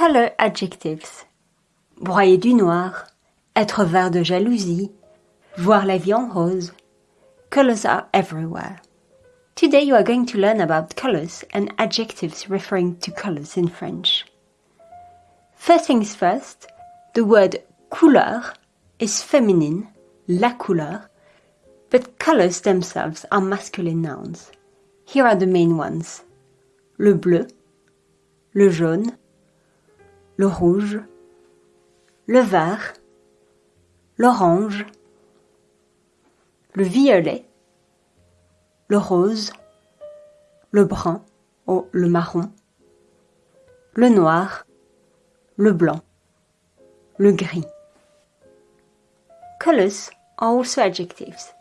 Color adjectives. Broyer du noir, être vert de jalousie, voir la vie en rose. Colors are everywhere. Today you are going to learn about colors and adjectives referring to colors in French. First things first, the word couleur is feminine, la couleur, but colors themselves are masculine nouns. Here are the main ones. Le bleu, le jaune, le rouge, le vert, l'orange, le violet, le rose, le brun ou le marron, le noir, le blanc, le gris. Colors are also adjectives.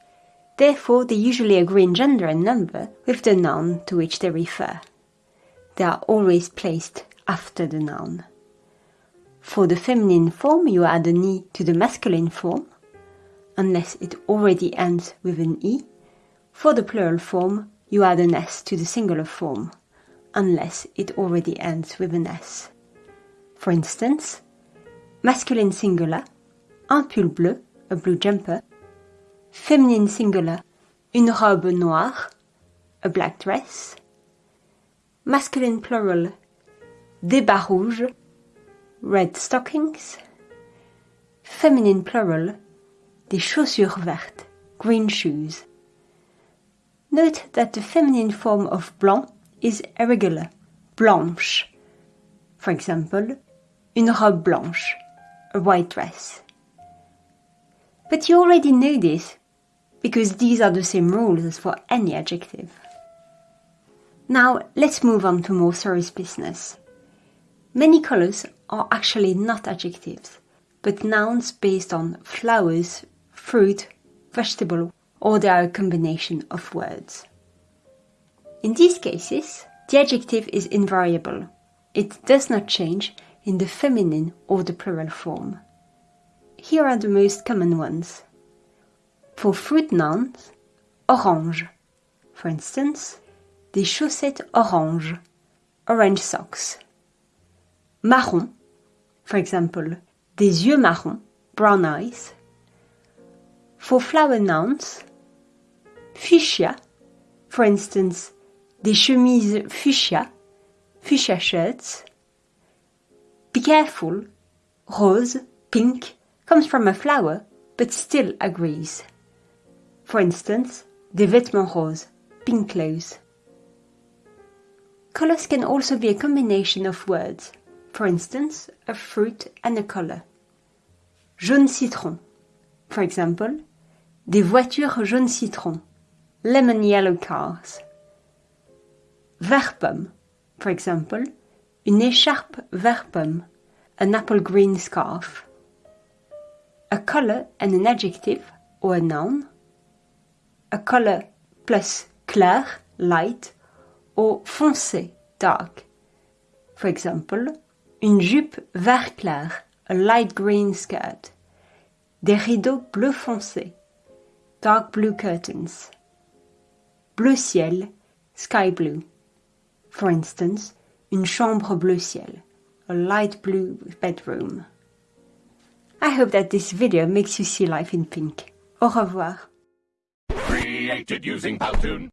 Therefore, they usually agree in gender and number with the noun to which they refer. They are always placed after the noun. For the feminine form, you add an E to the masculine form, unless it already ends with an E. For the plural form, you add an S to the singular form, unless it already ends with an S. For instance, masculine singular, un pull bleu, a blue jumper, feminine singular, une robe noire, a black dress, masculine plural, des bas rouges, red stockings, feminine plural, des chaussures vertes, green shoes. Note that the feminine form of blanc is irregular, blanche. For example, une robe blanche, a white dress. But you already know this, because these are the same rules as for any adjective. Now let's move on to more serious business. Many colors are actually not adjectives, but nouns based on flowers, fruit, vegetable, or they are a combination of words. In these cases, the adjective is invariable. It does not change in the feminine or the plural form. Here are the most common ones. For fruit nouns, orange. For instance, des chaussettes orange, orange socks marron, for example, des yeux marrons, brown eyes. For flower nouns, fuchsia, for instance, des chemises fuchsia, fuchsia shirts. Be careful, rose, pink, comes from a flower, but still agrees. For instance, des vêtements roses, pink clothes. Colors can also be a combination of words. For instance, a fruit and a color. Jaune citron. For example, des voitures jaune citron. Lemon yellow cars. Vert pomme. For example, une écharpe vert pomme. An apple green scarf. A color and an adjective or a noun. A color plus clair, light, or foncé, dark. For example, une jupe vert clair, a light green skirt, des rideaux bleu foncé, dark blue curtains, bleu ciel, sky blue. For instance, une chambre bleu ciel, a light blue bedroom. I hope that this video makes you see life in pink. Au revoir. Created using Powtoon.